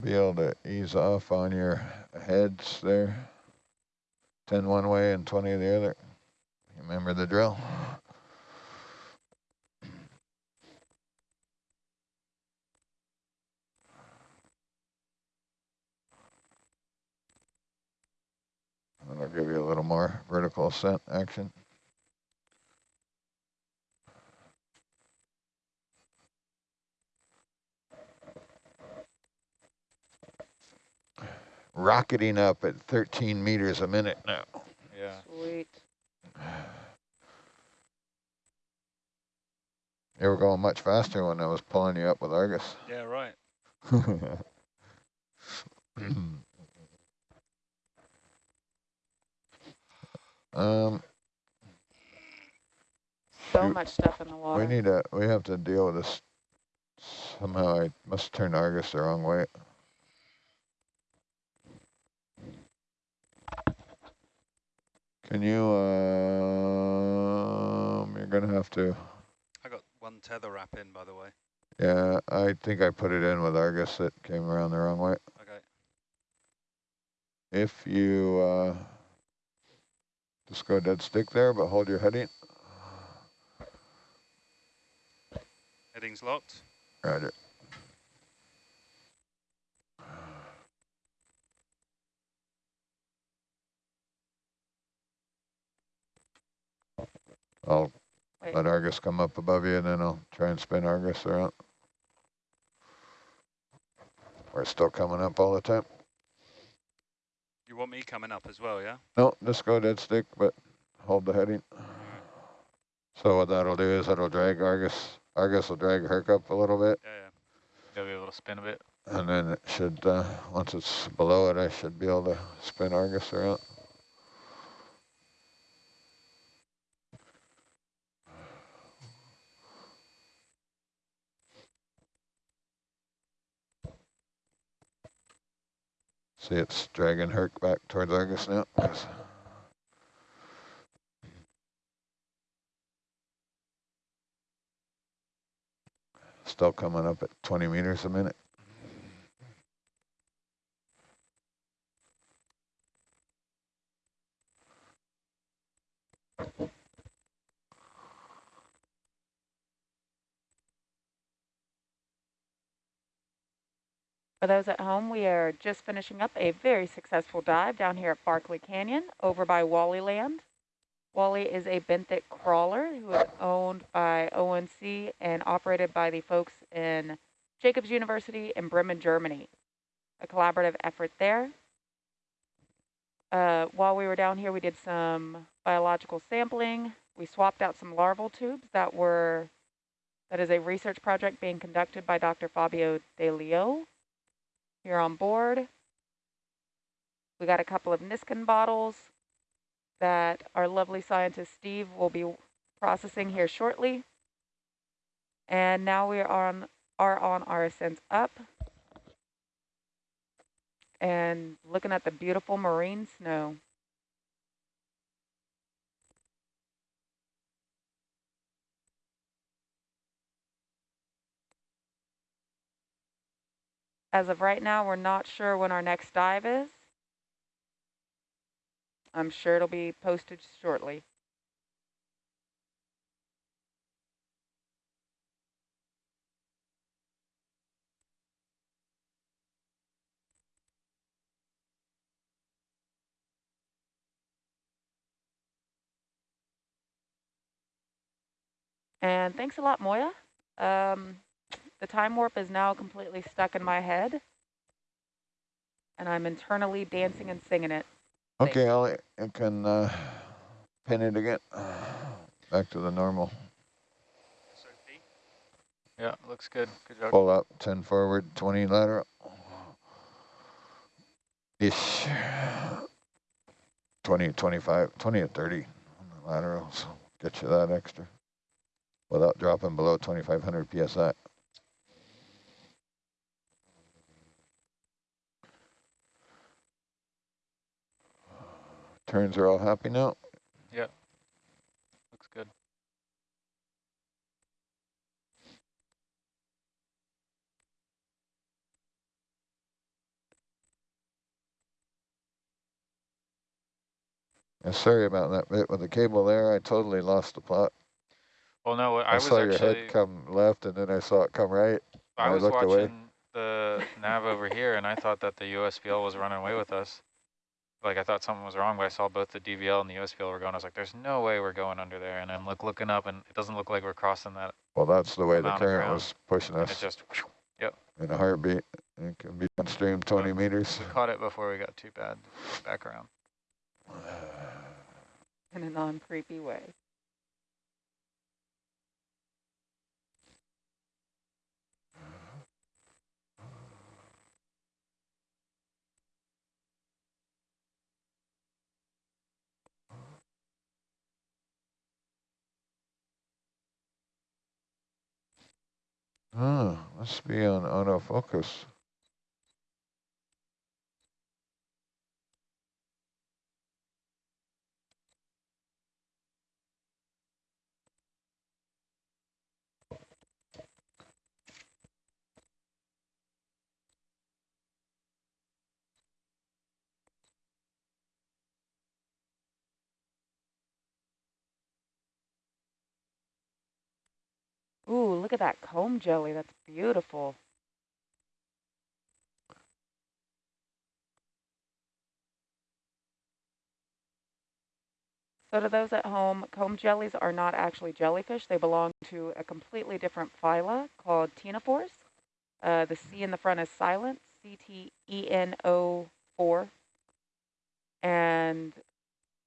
be able to ease off on your heads there. 10 one way and 20 the other. Remember the drill? And I'll give you a little more vertical ascent action. Rocketing up at 13 meters a minute now. Yeah. Sweet. You were going much faster when I was pulling you up with Argus. Yeah, right. um, So You- much stuff in the water. we need to, we have to deal with this. Somehow I must turn Argus the wrong way. Can you, um, you're gonna have to, I got one tether wrap in, by the way. yeah, I think I put it in with Argus. It came around the wrong way. Okay. If you, uh, just go dead stick there, but hold your heading. Heading's locked. Roger. I'll Wait. let Argus come up above you and then I'll try and spin Argus around. We're still coming up all the time. You want me coming up as well, yeah? No, just go dead stick, but hold the heading. So what that'll do is it'll drag Argus. Argus will drag Herc up a little bit. Yeah, yeah. You'll be able to spin a bit. And then it should, uh, once it's below it, I should be able to spin Argus around. See, it's dragging Herc back towards Argus now. Still coming up at 20 meters a minute. For those at home, we are just finishing up a very successful dive down here at Barkley Canyon over by Wally Land. Wally is a benthic crawler who is owned by ONC and operated by the folks in Jacobs University in Bremen, Germany. A collaborative effort there. Uh, while we were down here, we did some biological sampling. We swapped out some larval tubes that were, that is a research project being conducted by Dr. Fabio De Leo here on board. We got a couple of Niskin bottles that our lovely scientist Steve will be processing here shortly. And now we are on, are on our ascent up and looking at the beautiful marine snow. As of right now, we're not sure when our next dive is. I'm sure it'll be posted shortly. And thanks a lot, Moya. Um, the time warp is now completely stuck in my head. And I'm internally dancing and singing it. Thank Okay, Ellie, you can uh, pin it again. Back to the normal. Yeah, looks good. Good job. Pull up, 10 forward, 20 lateral. Ish. 20, 25, 20 and 30 on the laterals. Get you that extra without dropping below 2,500 PSI. turns are all happy now? Yeah. Looks good. Yeah, sorry about that bit with the cable there. I totally lost the plot. Well, no, I, I saw your head come left, and then I saw it come right. I was watching away. the nav over here, and I thought that the USBL was running away with us. Like I thought something was wrong, but I saw both the DVL and the USBL were going. I was like, there's no way we're going under there. And I'm look, looking up and it doesn't look like we're crossing that. Well, that's the way the current was pushing And it us yep. in a heartbeat. It can be downstream 20 meters. we caught it before we got too bad. Back around. In a non-creepy way. Oh, must be on autofocus. Ooh, look at that comb jelly. That's beautiful. So to those at home, comb jellies are not actually jellyfish. They belong to a completely different phyla called ctenophores. Uh, the C in the front is silent, C-T-E-N-O-4. And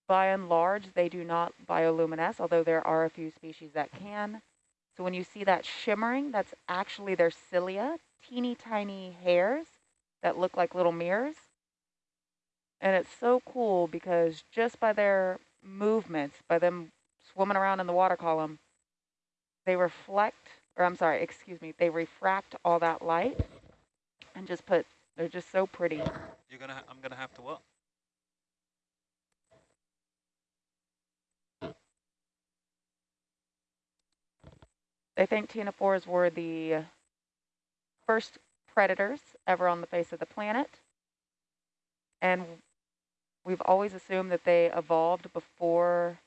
by and large, they do not bioluminesce, although there are a few species that can. So when you see that shimmering, that's actually their cilia, teeny tiny hairs that look like little mirrors. And it's so cool because just by their movements, by them swimming around in the water column, they reflect, or I'm sorry, excuse me, they refract all that light and just put, they're just so pretty. You're gonna. I'm gonna have to what? They think ctenophores were the first predators ever on the face of the planet. And we've always assumed that they evolved before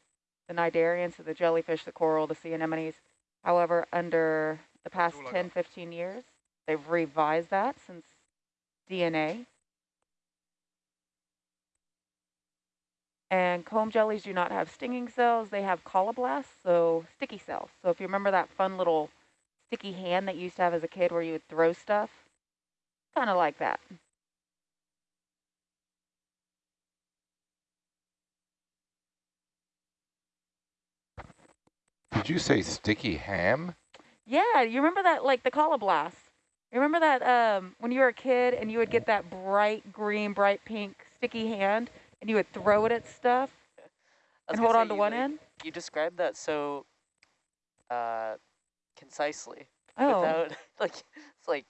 the cnidarians, so the jellyfish, the coral, the sea anemones. However, under the past 10, 15 years, they've revised that since DNA. And comb jellies do not have stinging cells. They have colloblasts, so sticky cells. So if you remember that fun little sticky hand that you used to have as a kid where you would throw stuff, kind of like that. Did you say sticky ham? Yeah, you remember that, like the colloblast. You remember that um, when you were a kid and you would get that bright green, bright pink sticky hand and you would throw it at stuff and hold on to one like, end? You described that so uh, concisely. Oh, Without like it's like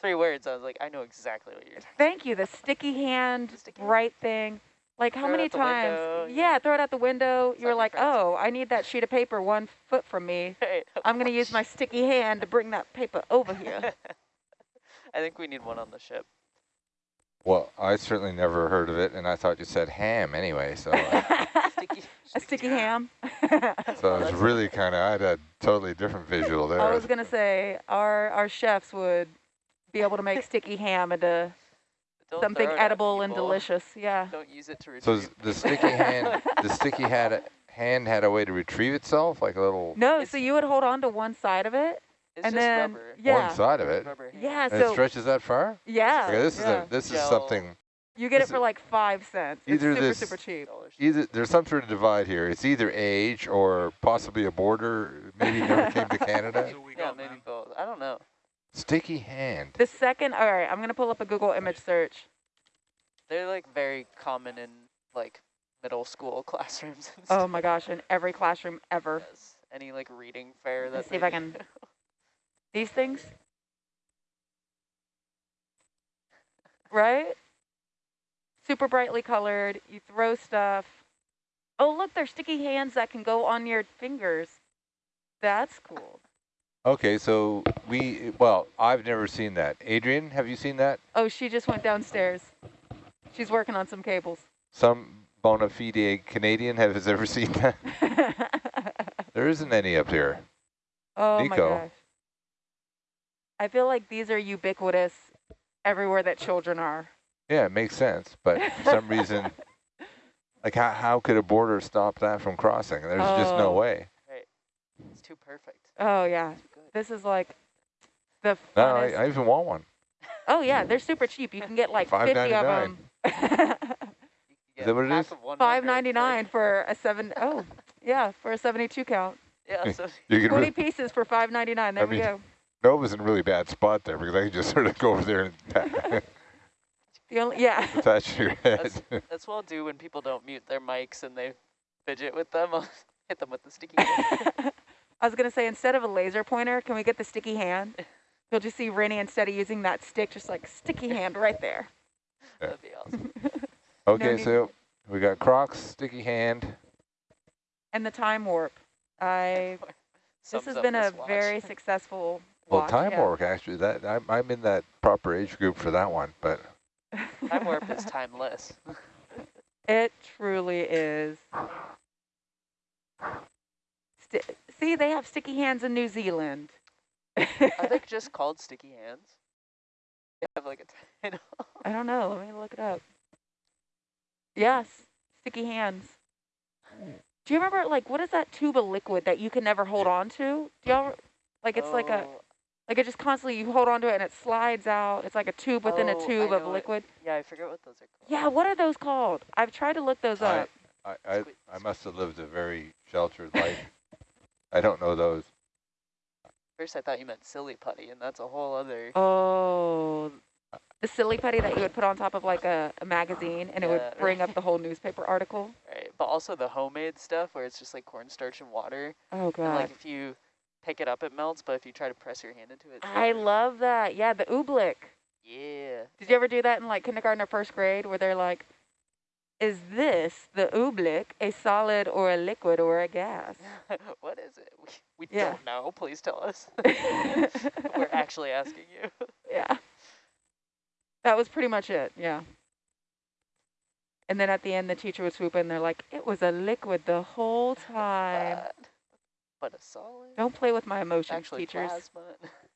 three words. I was like, I know exactly what you're talking. thank you. The sticky hand, The sticky hand. thing. Like how Throw many times? window, yeah, throw it out the window. You were like, oh, I need that sheet of paper one foot from me. Right. I'm going to use my sticky hand to bring that paper over here. I think we need one on the ship. Well, I certainly never heard of it, and I thought you said ham anyway. So, I, Sticky. a sticky ham. so it's that's- really kind of I had a totally different visual there. I was going to say our, our chefs would be able to make sticky ham into Don't something throw it at edible and delicious. Yeah. Don't use it to so retrieve. is the sticky hand, the sticky had hand had a way to retrieve itself, like a little No, It's- so you would hold on to one side of it, It's and just then rubber. yeah, one side of it, Rubber hand. yeah. and it stretches that far. yeah, Okay, this yeah. is a this is Gel. something. you get it for like five cents. It's either super this- super cheap. Either there's some sort of divide here. It's either age or possibly a border. Maybe never came to Canada. That's all we Yeah, got, maybe man. both. I don't know. Sticky hand. The second, all right, I'm gonna pull up a Google image search. They're like very common in like middle school classrooms. And stuff. Oh my gosh, in every classroom ever. Yes. Any like reading fair Let's see if I can- These things, right? Super brightly colored. You throw stuff. Oh look, they're sticky hands that can go on your fingers. That's cool. Okay, so we well, I've never seen that. Adrian, have you seen that? Oh, she just went downstairs. She's working on some cables. Some bona fide Canadian has ever seen that. There isn't any up here. oh my gosh. I feel like these are ubiquitous everywhere that children are. Yeah, it makes sense, but for some reason, like how, how could a border stop that from crossing? There's just no Oh. way. It's too perfect. Oh yeah, this is like the No. I, I even want one. oh yeah, they're super cheap. You can get like 50 of them. You can Is that what it half is? of one Five number for a seven. Oh, yeah, for a seventy two count. Yeah, so Twenty pieces for five ninety nine. There I we mean- go. Nova's in a really bad spot there because I can just sort of go over there and The only yeah. attach your head. that's what I'll do when people don't mute their mics and they fidget with them. I'll hit them with the sticky hand. I was gonna say instead of a laser pointer, can we get the sticky hand? You'll just see Rennie instead of using that stick, just like sticky hand right there. That'd be awesome. okay, need- so we got Crocs, sticky hand. And the time warp. I this has up been a watch. very successful Well, watch, time yeah. warp actually. That I'm, I'm in that proper age group for that one, but Time warp is timeless. It truly is. Sti see, they have sticky hands in New Zealand. Are they just called sticky hands? They have like a title. I don't know. Let me look it up. Yes, sticky hands. Do you remember, like, what is that tube of liquid that you can never hold on to? Do y'all, like, it's like a, Oh, like it just constantly, you hold on to it and it slides out. It's like a tube within Oh, a I tube of know it. liquid. Yeah, I forget what those are called. Yeah, what are those called? I've tried to look those I, up. I, I, Squid- I must have lived a very sheltered life. I don't know those. First I thought you meant silly putty, and that's a whole other. Oh, the silly putty that you would put on top of like a, a magazine and it would bring up the whole newspaper article. Right, but also the homemade stuff where it's just like cornstarch and water. Oh And god. like if you pick it up, it melts, but if you try to press your hand into it, I love that. Yeah, the oobleck. Yeah. Did you ever do that in like kindergarten or first grade where they're like, is this, the oobleck, a solid or a liquid or a gas? what is it? We, we Yeah. don't know. Please tell us. We're actually asking you. yeah. That was pretty much it. Yeah. And then at the end, the teacher would swoop in. They're like, it was a liquid the whole time. But, but a solid. Don't play with my emotions, actually teachers.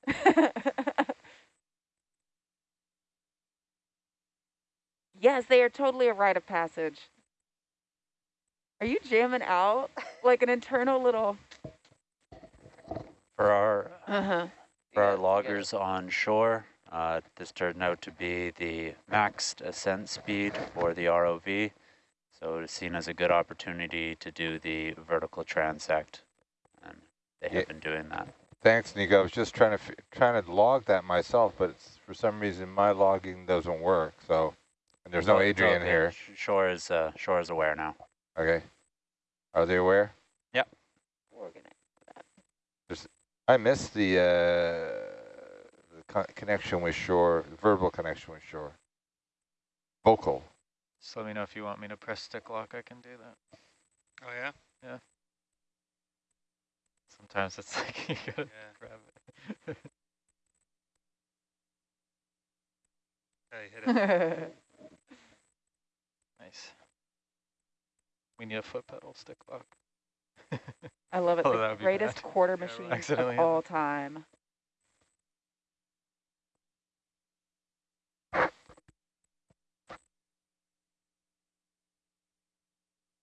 yes, they are totally a rite of passage. Are you jamming out like an internal little? For our Uh huh. for Yeah, our you gotta- loggers on shore, uh, this turned out to be the maxed ascent speed for the ROV. So it's seen as a good opportunity to do the vertical transect, and they Yeah. have been doing that. Thanks, Nico. I was just trying to f- trying to log that myself, but it's, for some reason my logging doesn't work. So, and there's no Adrian okay. here. Sh- Shore is uh, shore is aware now. Okay. Are they aware? Organize. I missed the, uh, the co connection with shore, verbal connection with shore. Vocal. Just let me know if you want me to press stick lock. I can do that. Oh yeah. yeah. Sometimes it's like you gotta Yeah. grab it. Okay, hit it. Nice. We need a foot pedal stick lock. I love it. Oh, the greatest quarter Yeah, machine Accidentally of all time.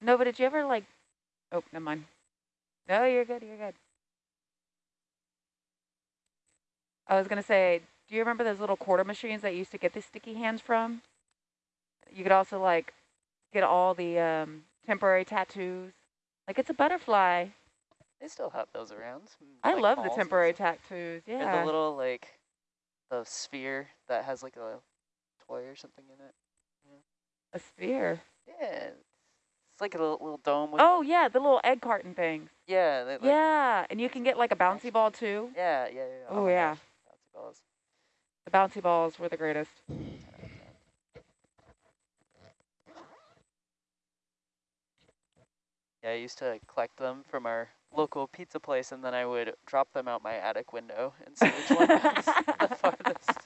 No, but did you ever like? Oh, never mind. No, you're good. You're good. I was gonna say, do you remember those little quarter machines that you used to get the sticky hands from? You could also like get all the um, temporary tattoos. Like it's a butterfly. They still have those around. I like, love the temporary tattoos. Yeah. the little like the sphere that has like a toy or something in it. a sphere. Yeah. It's like a little, little dome with Oh yeah, the little egg carton things. yeah, they, like, yeah, and you can get like a bouncy ball too. yeah, yeah, yeah. Oh, my yeah. gosh, balls. The bouncy balls were the greatest. Yeah, I used to collect them from our local pizza place, and then I would drop them out my attic window and see which one was the farthest.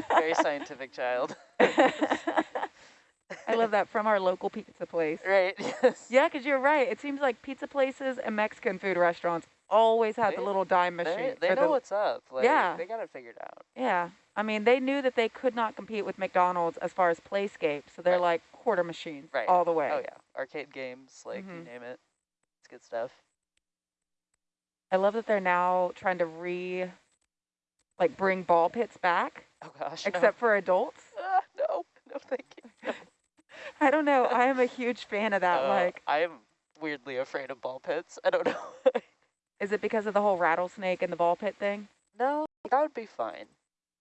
Very scientific child. I love that from our local pizza place. Right. Yes. Yeah, because you're right. It seems like pizza places and Mexican food restaurants always have the little dime machine. they or know the- what's up. Like, Yeah. They got it figured out. Yeah. I mean, they knew that they could not compete with McDonald's as far as playscape, so they're Right. like quarter machines Right. all the way. Oh yeah. Arcade games, like you Mhm. name it. It's good stuff. I love that they're now trying to re, like, bring ball pits back, Oh gosh. no. except for adults. Ah, no, no, thank you. I don't know. I am a huge fan of that. Uh, like, I am weirdly afraid of ball pits. I don't know. is it because of the whole rattlesnake and the ball pit thing? no, that would be fine.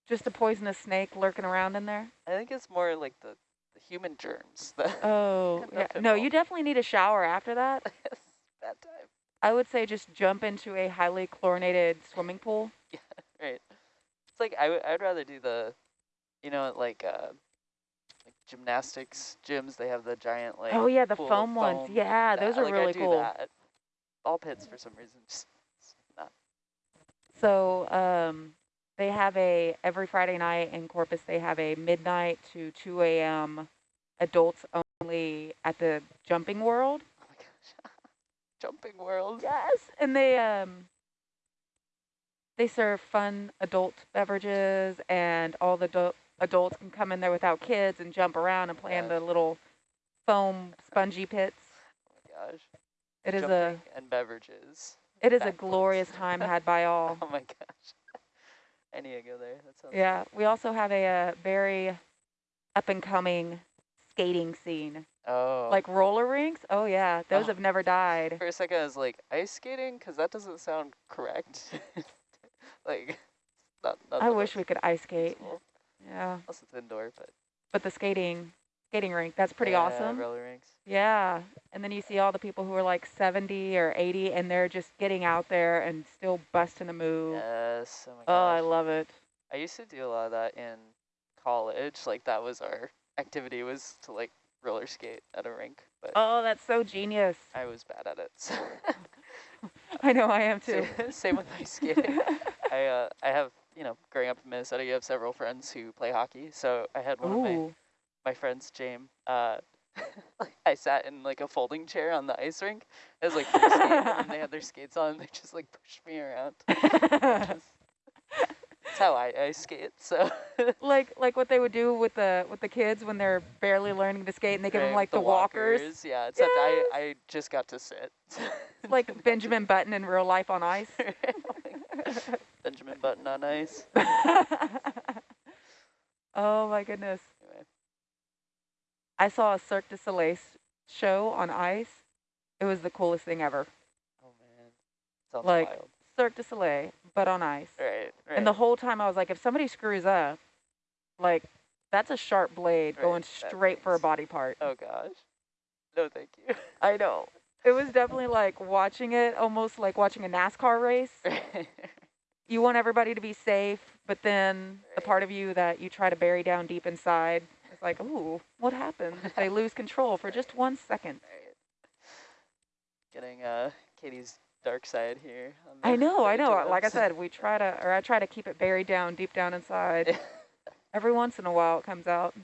Just a poisonous snake lurking around in there? I think it's more like the, the human germs Oh, yeah. No, you definitely need a shower after that. bad time. I would say just jump into a highly chlorinated swimming pool. Yeah, right. It's like I would I'd rather do the, you know, like uh, like gymnastics gyms. They have the giant like. oh yeah, the of foam ones. foam. Yeah, those are like, really cool. That. Ball pits for some reason. So um, they have a every Friday night in Corpus. They have a midnight to 2 a.m. adults only at the Jumping World. Oh my gosh. Jumping world. Yes, and they um they serve fun adult beverages, and all the adults can come in there without kids and jump around and play in the little foam spongy pits. Oh my gosh. It is a and beverages. it is a glorious time had by all. Oh my gosh. I need to go there. That sounds Yeah, we also have a, uh very up and coming skating scene, Oh. like roller rinks. Oh yeah, those Oh. have never died. For a second, I was like, ice skating? Because that doesn't sound correct. like, not, not I wish we could ice skate. useful. Yeah, Unless it's indoor, but but the skating skating rink that's pretty yeah, awesome. Roller rinks. Yeah, and then you see all the people who are like 70 or 80, and they're just getting out there and still busting a move. Yes. Oh my Oh. I love it. I used to do a lot of that in college. Like that was our activity was to like roller skate at a rink, but Oh, that's so genius. I was bad at it. So I know I am too. same, same with ice skating. I uh, I have you know growing up in Minnesota, you have several friends who play hockey. So I had one of my Ooh. My friends, James. Uh, I sat in like a folding chair on the ice rink. It was like and they had their skates on. And they just like pushed me around. That's how I I skate. So like like what they would do with the with the kids when they're barely learning to skate and they give them like the, walkers. Yeah, except I I just got to sit. It's like Benjamin Button in real life on ice. Benjamin Button on ice. oh my goodness. I saw a Cirque du Soleil show on ice. It was the coolest thing ever. Oh man, sounds Like- wild. Cirque du Soleil, but on ice. Right, right. And the whole time I was like, if somebody screws up, like that's a sharp blade Right, going straight for a body part. oh gosh. No, thank you. I know. It was definitely like watching it, almost like watching a NASCAR race. You want everybody to be safe, but then the part of you that you try to bury down deep inside like, ooh, what happened? if They lose control for just one second. Getting uh Katie's dark side here. I know, I know. interwebs. Like I said, we try to, or I try to keep it buried down deep down inside. Every once in a while it comes out.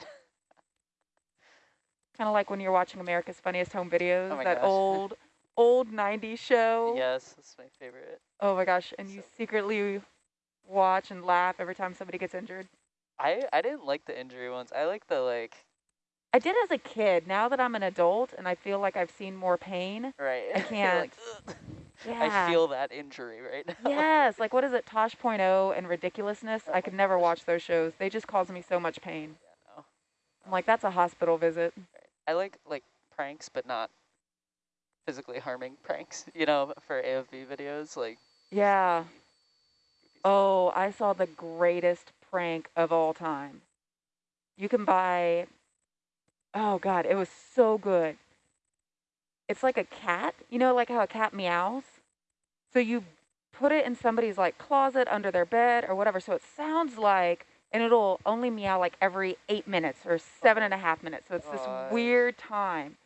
kind of like when you're watching America's Funniest Home Videos, Oh that gosh. old, old 90s show. yes, that's my favorite. Oh my gosh, and you secretly watch and laugh every time somebody gets injured. I I didn't like the injury ones. I like the like I did as a kid. Now that I'm an adult and I feel like I've seen more pain. right. I can't. like, Yeah. I feel that injury right now. Yes, like what is it, Tosh Point oh and Ridiculousness? I could never watch those shows. They just cause me so much pain. Yeah, no. I'm like, that's a hospital visit. I like like pranks, but not physically harming pranks. You know, for AFV videos, like. Yeah. Oh, I saw the greatest prank of all time. You can buy, oh God, it was so good. It's like a cat, you know, like how a cat meows. So you put it in somebody's like closet under their bed or whatever. So it sounds like, and it'll only meow like every eight minutes or seven and a half minutes. So it's this weird time.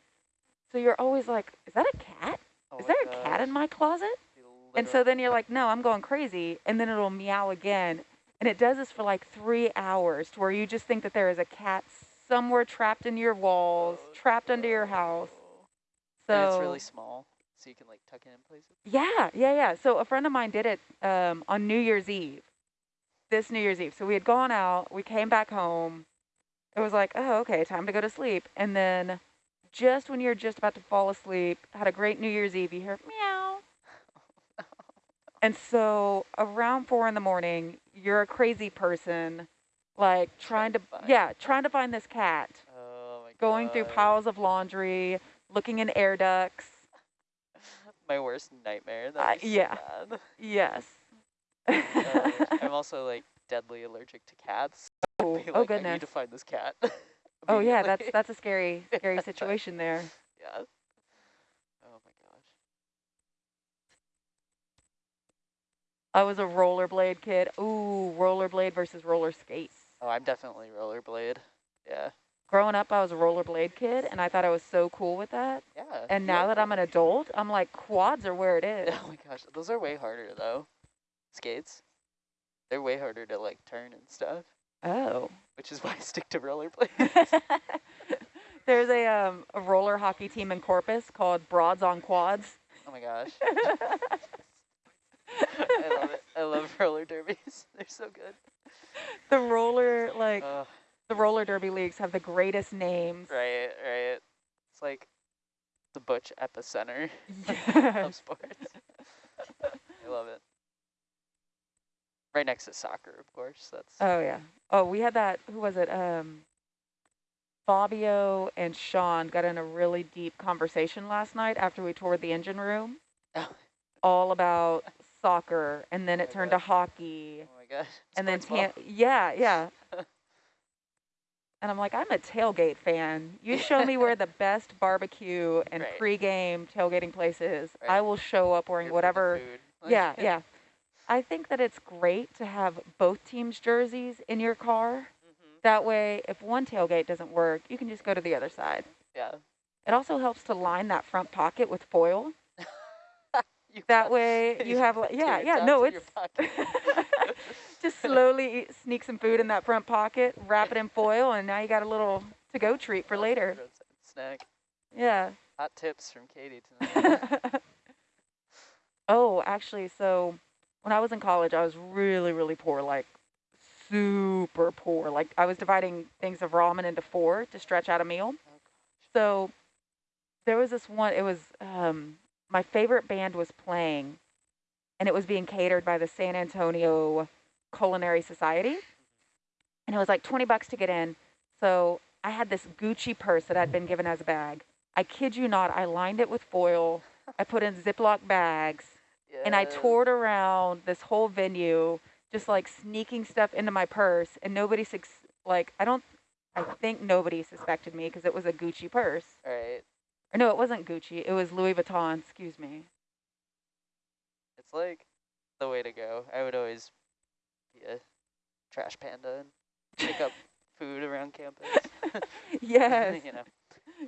So you're always like, is that a cat? Oh is there a cat in my closet? And so then you're like, no, I'm going crazy. And then it'll meow again. And it does this for like three hours to where you just think that there is a cat somewhere trapped in your walls, trapped under your house. So and it's really small, so you can like tuck it in places. yeah, yeah, yeah. So a friend of mine did it um, on New Year's Eve. This New Year's Eve. So we had gone out. We came back home. It was like, oh, okay, time to go to sleep. And then, just when you're just about to fall asleep, had a great New Year's Eve. You hear meow. And so around four in the morning, you're a crazy person, like trying to, find- yeah, trying to find this cat, Oh my going through piles of laundry, looking in air ducts. My worst nightmare. That Uh, so yeah. bad. Yes. Uh, I'm also like deadly allergic to cats. oh, oh like, I goodness. need to find this cat. Oh yeah, that's that's a scary, scary situation there. yeah. Oh my gosh. I was a rollerblade kid. Ooh, rollerblade versus roller skates. Oh, I'm definitely rollerblade. Yeah. Growing up, I was a rollerblade kid, and I thought I was so cool with that. Yeah. And now like that I'm an adult, I'm like, quads are where it is. Oh my gosh, those are way harder though. Skates. They're way harder to like turn and stuff, Oh. which is why I stick to rollerblades. There's a um a roller hockey team in Corpus called Broads on Quads. oh my gosh. I love it. I love roller derbies. They're so good. the roller like Ugh, the roller derby leagues have the greatest names. right, right. It's like the Butch epicenter Yes. of sports. I love it. Right next to soccer, of course. That's Oh yeah. Oh, we had that. Who was it? Um, Fabio and Sean got in a really deep conversation last night after we toured the engine room, Oh. all about soccer, and then Oh it my turned God. to hockey, oh my gosh. and then yeah, yeah. and I'm like, I'm a tailgate fan. You show me where the best barbecue and Right. pregame tailgating place is. I will show up wearing whatever. Like- Yeah, yeah. I think that it's great to have both teams' jerseys in your car. Mhm. That way, if one tailgate doesn't work, you can just go to the other side. Yeah. It also helps to line that front pocket with foil. You That way, you have, like, yeah, yeah, no, it's just slowly eat, sneak some food in that front pocket, wrap it in foil, and now you got a little to-go treat for later. Snack. Yeah. Hot tips from Katie tonight. oh, actually, so when I was in college, I was really, really poor, like super poor. Like I was dividing things of ramen into four to stretch out a meal. So there was this one, it was, um, my favorite band was playing, and it was being catered by the San Antonio Culinary Society. And it was like 20 bucks to get in. So I had this Gucci purse that I'd been given as a bag. I kid you not, I lined it with foil. I put in Ziploc bags and I toured around this whole venue, just like sneaking stuff into my purse, and nobody like I don't, I think nobody suspected me because it was a Gucci purse. Right. Or no, it wasn't Gucci. It was Louis Vuitton. Excuse me. It's like the way to go. I would always be a trash panda and pick up food around campus. yes, you know.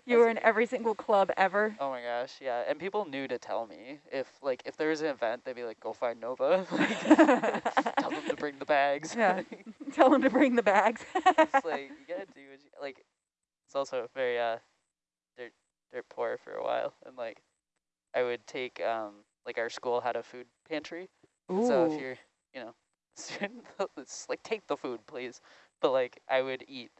you were in every single club ever. Oh my gosh, yeah. And people knew to tell me if like if there was an event, they'd be like, "Go find Nova." like, tell them to bring the bags. Yeah. Tell them to bring the bags. it's like you gotta do what you like. It's also very uh, poor for a while, and like I would take um like our school had a food pantry, so if you're you know student, it's like take the food please. But like I would eat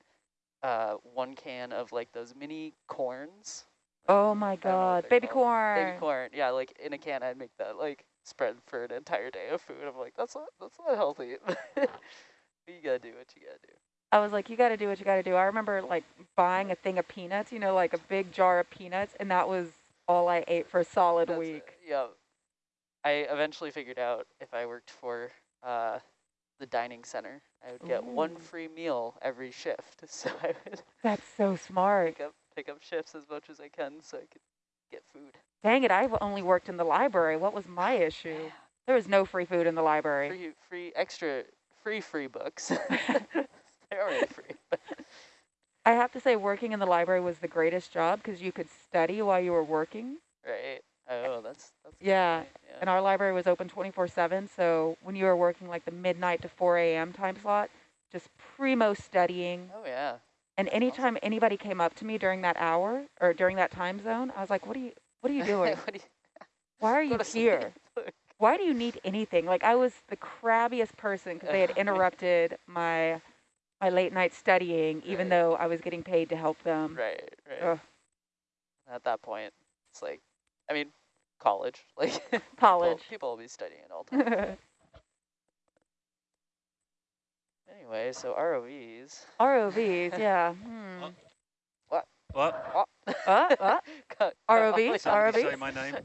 uh one can of like those mini corns. oh my I don't know what God, baby called. corn. Baby corn, yeah, like in a can, I'd make that like spread for an entire day of food. I'm like, that's not that's not healthy. but you gotta do what you gotta do. I was like, you got to do what you got to do. I remember like buying a thing of peanuts, you know, like a big jar of peanuts, and that was all I ate for a solid That's it, week. Yeah. I eventually figured out if I worked for uh, the dining center, I would get one free meal every shift. So I would That's so smart. pick up pick up shifts as much as I can so I could get food. Dang it, I've only worked in the library. What was my issue? There was no free food in the library. Free free extra free free books. They're already free. I have to say, working in the library was the greatest job because you could study while you were working. right. Oh, that's that's Yeah, yeah. and our library was open 24/7. So when you were working like the midnight to 4 a.m. time slot, just primo studying. Oh yeah. And anytime anybody came up to me during that hour or during that time zone, I was like, what are you, what are you doing? What do you- Why are you here? Why do you need anything? Like I was the crabbiest person because they had interrupted my my late night studying, even Right. though I was getting paid to help them. Right, right. Ugh. At that point, it's like, I mean, college, like College. People, will be studying all the time. anyway, so ROVs. ROVs, yeah. Hmm. What? Uh, uh. Cut- cut ROVs, ROVs? say my name.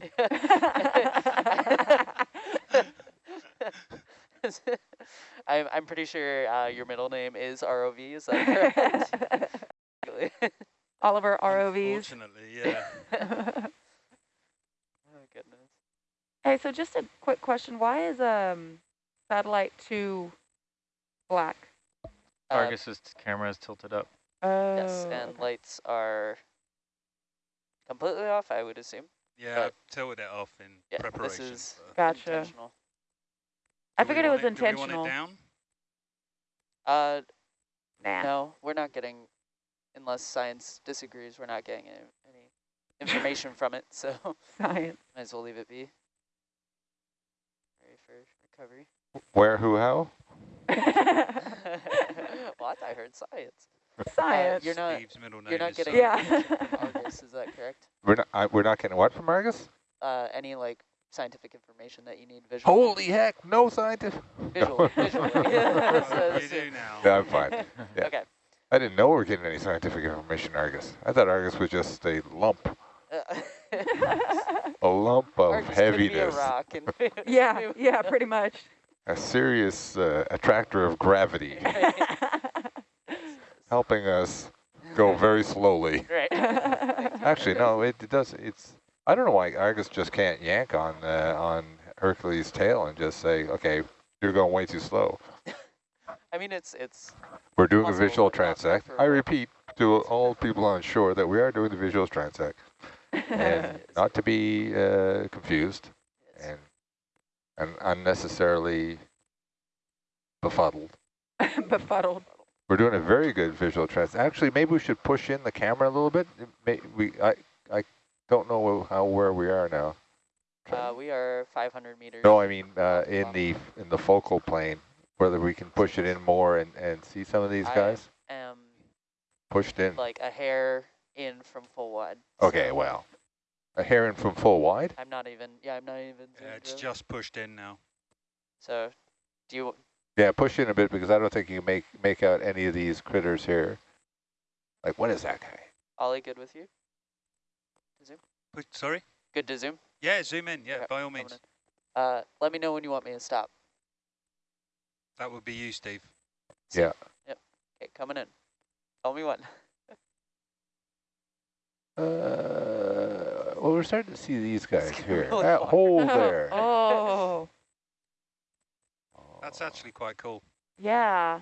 I'm I'm pretty sure uh, your middle name is ROV. Is that correct? Oliver ROVs. Unfortunately, yeah. oh goodness. hey, so just a quick question. Why is um satellite two black? Uh, Argus's camera is tilted up. Oh, yes, and okay. lights are completely off. I would assume. Yeah, But- I've tilted it off in Yeah, this preparation. is Gotcha. Intentional. I figured it was want Do we intentional. want it down? Uh, Nah. no, we're not getting, unless science disagrees, we're not getting any, any information from it. So Science. might as well leave it be. Ready for recovery. Where, who, how? what? I heard science. Science. you're not- Steve's middle name You're not is getting Yeah. Argus, is that correct? We're not, I, we're not getting what from Argus? Uh, any like scientific information that you need visually? Holy heck, no scientific. Visually, visually. Well, So- you do now. Yeah, I'm fine. Yeah. Okay. I didn't know we were getting any scientific information, Argus. I thought Argus was just a lump, a lump of Argus could be a heaviness, rock and yeah, yeah, pretty much. a serious uh, attractor of gravity, helping us go very slowly. Right. Actually, no, it, it does. It's. I don't know why Argus just can't yank on uh, on Hercules' tail and just say, "Okay, you're going way too slow." I mean, it's it's We're doing a visual transect. I repeat to all people on shore that we are doing the visual transect, and not to be uh, confused and and unnecessarily befuddled. Befuddled. We're doing a very good visual transect. Actually, maybe we should push in the camera a little bit. May, we I don't know how where we are now. Uh, we are 500 meters. No, I mean uh, in the in the focal plane, whether we can push it in more and and see some of these I guys am pushed in. like a hair in from full wide. Okay, so well, a hair in from full wide. I'm not even. Yeah, I'm not even. Yeah, it's really. just pushed in now. So, do you? Yeah, push in a bit because I don't think you can make make out any of these critters here. Like, what is that guy? Ollie, good with you? Push, sorry? Good to zoom. Yeah, zoom in. Yeah, Okay, by all means. Uh, let me know when you want me to stop. That would be you, Steve. Yeah. Yep. Okay, coming in. Tell me when. Uh, well, we're starting to see these guys here. really That far. hole there. oh, That's actually quite cool. yeah.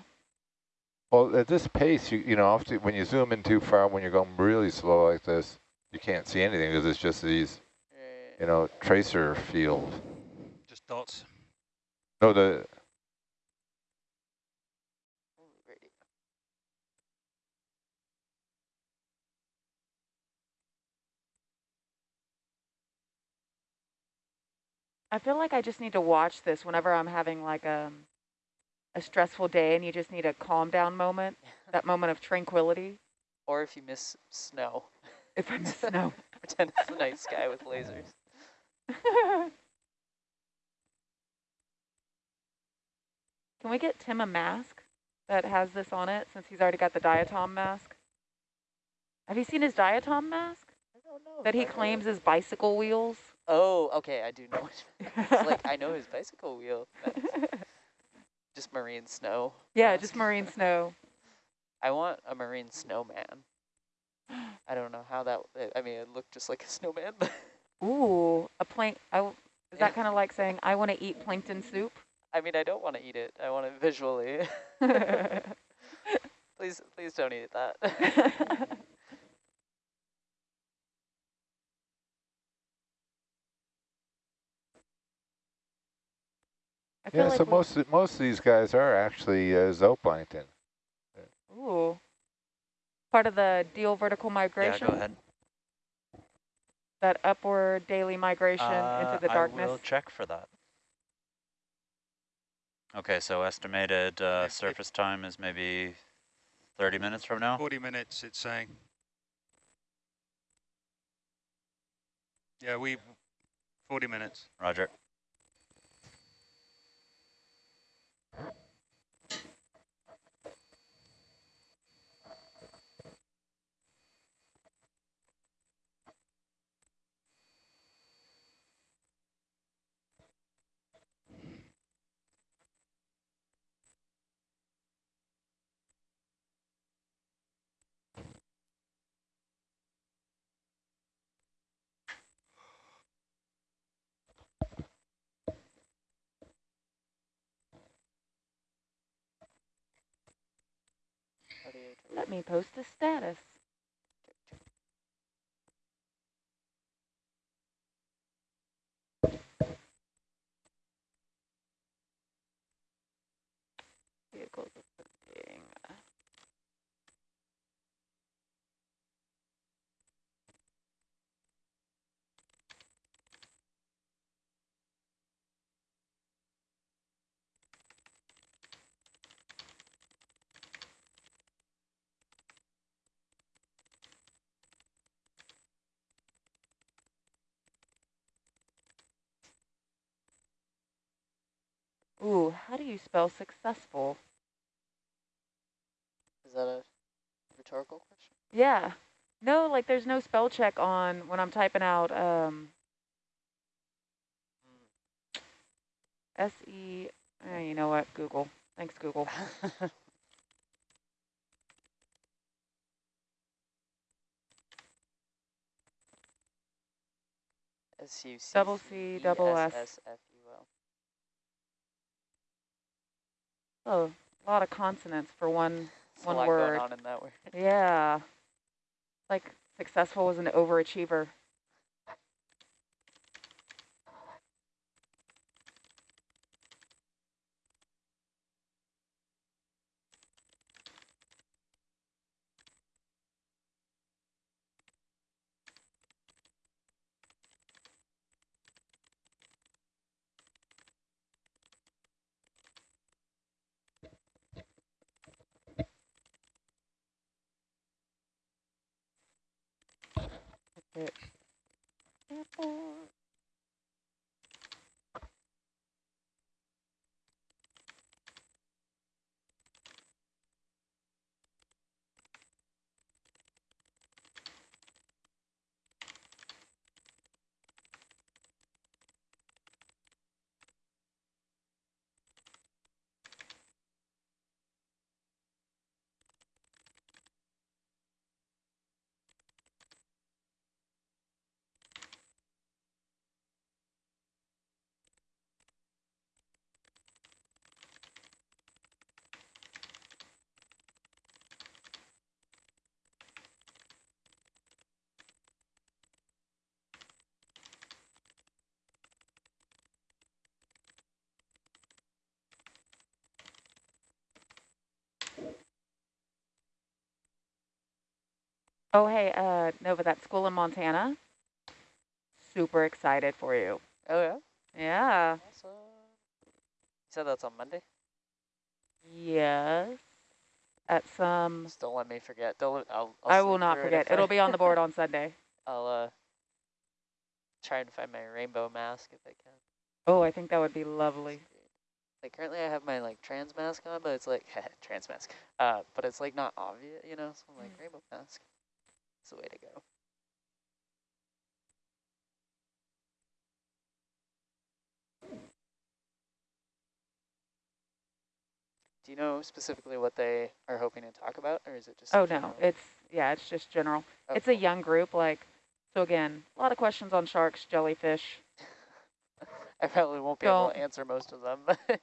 Well, at this pace, you you know, often when you zoom in too far, when you're going really slow like this, you can't see anything because it's just these, eh. you know, tracer field. Just dots. No, the I feel like I just need to watch this whenever I'm having like a, a stressful day and you just need a calm down moment, that moment of tranquility. Or if you miss snow, If I miss snow. pretend it's the night sky with lasers. Can we get Tim a mask that has this on it since he's already got the diatom mask? Have you seen his diatom mask I don't know. that he I know claims it. is bicycle wheels? Oh, okay, I do know. It's like I know his bicycle wheel. Just marine snow. yeah, mask. just marine snow. I want a marine snowman. I don't know how that. I mean, it looked just like a snowman. Ooh, a plank. I w is that kind of like saying I want to eat plankton soup? I mean, I don't want to eat it. I want it visually. please, please don't eat that. I yeah. like so we- most most of these guys are actually uh, zooplankton. Ooh. Part of the deal vertical migration? Yeah, migration? go ahead. That upward daily migration Uh, into the darkness? I darkness? will check for that. Okay, so estimated uh, If- if- surface time is maybe 30 minutes from now? 40 minutes, it's saying. Yeah, we, 40 minutes. Roger. Me post a status. Vehicles ascending. Ooh, how do you spell successful? Is that a rhetorical question? Yeah. No, like there's no spell check on when I'm typing out um, S-E, eh, you know what, Google. Thanks, Google. S U C Double C, double S. S F U L. Oh, a lot of consonants for one. There's One a lot word. going on in that word. Yeah. Like successful was an overachiever. It. Airport. Oh, hey, uh, Nova, that school in Montana. Super excited for you. Oh yeah. Yeah. Awesome. You said that's on Monday. Yes. At some, Just don't let me forget. Don't. Let, I'll, I'll I will not forget. It'll be on the board on Sunday. I'll uh try and find my rainbow mask if I can. Oh, I think that would be lovely. Like currently I have my like trans mask on, but it's like trans mask. Uh, but it's like not obvious, you know. So I'm like Mm. rainbow mask. It's the way to go. Do you know specifically what they are hoping to talk about, or is it just? Oh, no, it's, yeah, it's just general. Oh, It's a young group, like, so again, a lot of questions on sharks, jellyfish, I probably won't be able to answer most of them,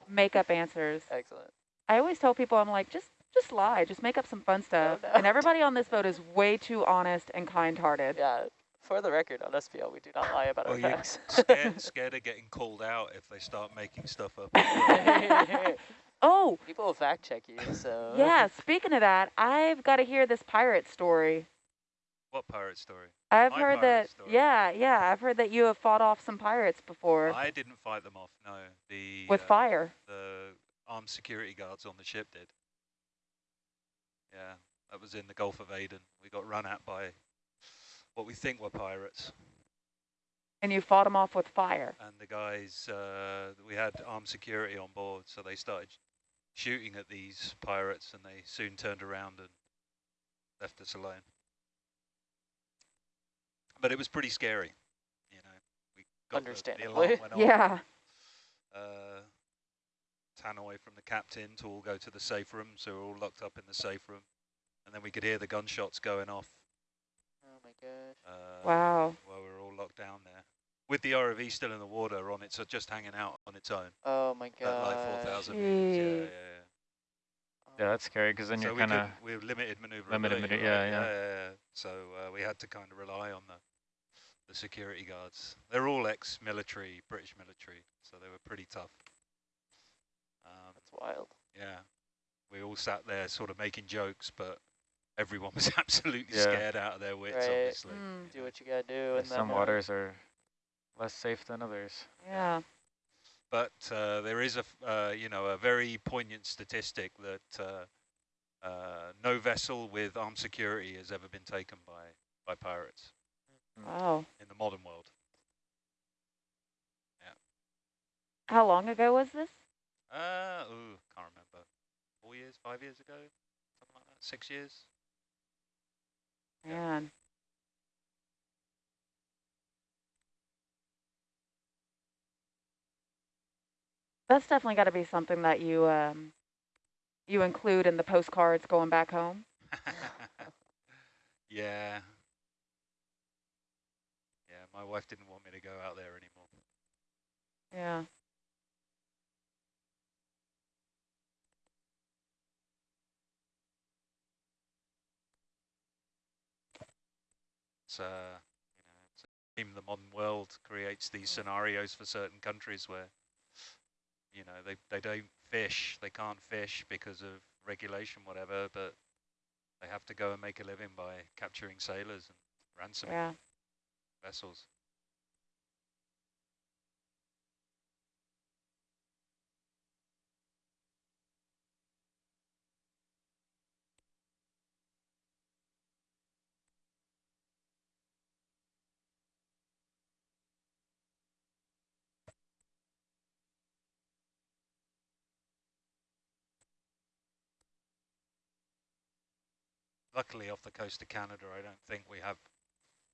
make up answers. excellent. I always tell people, I'm like, just, just lie, just make up some fun stuff. no. And everybody on this boat is way too honest and kind-hearted. Yeah, for the record, on SPL, we do not lie about our you're facts. scared, scared of getting called out if they start making stuff up. Oh, People will fact check you, so. yeah, speaking of that, I've got to hear this pirate story. What pirate story? I've My heard that, story. yeah, yeah, I've heard that you have fought off some pirates before I didn't fight them off. No, the with uh, fire. the armed security guards on the ship did. Yeah, that was in the Gulf of Aden. We got run at by what we think were pirates. And you fought them off with fire. And the guys, uh, we had armed security on board, so they started shooting at these pirates and they soon turned around and left us alone. But it was pretty scary, you know. We got the- the, Understandably. alarm went off. Yeah. Tannoy from the captain to all go to the safe room, so we're all locked up in the safe room. And then we could hear the gunshots going off Oh my gosh. uh, Wow. while we were all locked down there. With the ROV still in the water on it, so just hanging out on its own Oh my at like god. 4,000 meters. Yeah, yeah, Jeez. yeah. Yeah, that's scary because then so you're we kind of we have limited maneuverability. limited manu- right? yeah, yeah. yeah. So uh, we had to kind of rely on the the security guards. They're all ex-military, British military, so they were pretty tough. Um, That's wild. yeah, we all sat there sort of making jokes, but everyone was absolutely Yeah. scared out of their wits, Right. obviously. Mm, Do what you gotta do. And some waters are less safe than others. yeah. But uh, there is a, f- uh, you know, a very poignant statistic that uh, uh, no vessel with armed security has ever been taken by, by pirates Wow. in the modern world. Yeah. How long ago was this? Uh, ooh, can't remember. Four years, five years ago, something like that. Six years. Yeah. Man. That's definitely got to be something that you um, you include in the postcards going back home. yeah. Yeah, my wife didn't want me to go out there anymore. Yeah. It's, uh, you know, it's a shame the modern world creates these scenarios for certain countries where, you know, they, they don't fish, they can't fish because of regulation, whatever, but they have to go and make a living by capturing sailors and ransoming Yeah. vessels. Luckily, off the coast of Canada, I don't think we have.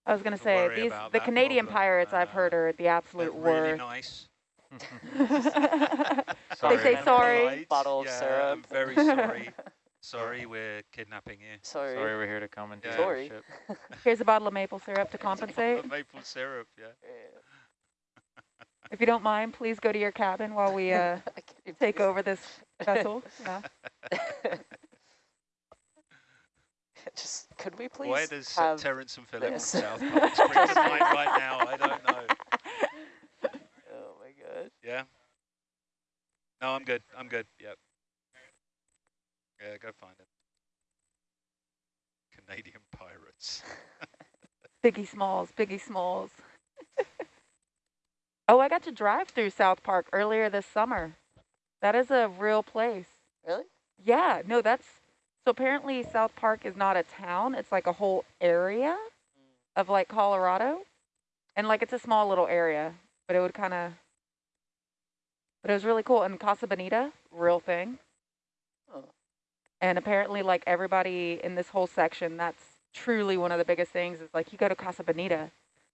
I was gonna say these the Canadian problem. pirates I've heard Uh, are the They're absolute really worst. nice. They say sorry. Bottle of yeah, syrup. I'm very sorry. sorry, we're kidnapping you. Sorry. Sorry, we're here to come and Yeah. Sorry. Here's a bottle of maple syrup to compensate. Maple syrup, yeah. Yeah. If you don't mind, please go to your cabin while we uh, I can't even take over this vessel. Yeah. Just could we please Where does uh, have Terrance and Phillip from this? South Park spring to mind right now? I don't know. Oh my god. Yeah? No, I'm good. I'm good. Yep. Yeah, go find him. Canadian pirates. Biggie Smalls, Biggie Smalls. oh, I got to drive through South Park earlier this summer. That is a real place. Really? Yeah, no, that's so apparently South Park is not a town, it's like a whole area of like Colorado. And like it's a small little area, but it would kind of but it was really cool and Casa Bonita, real thing. Oh. And apparently like everybody in this whole section, that's truly one of the biggest things is like you go to Casa Bonita.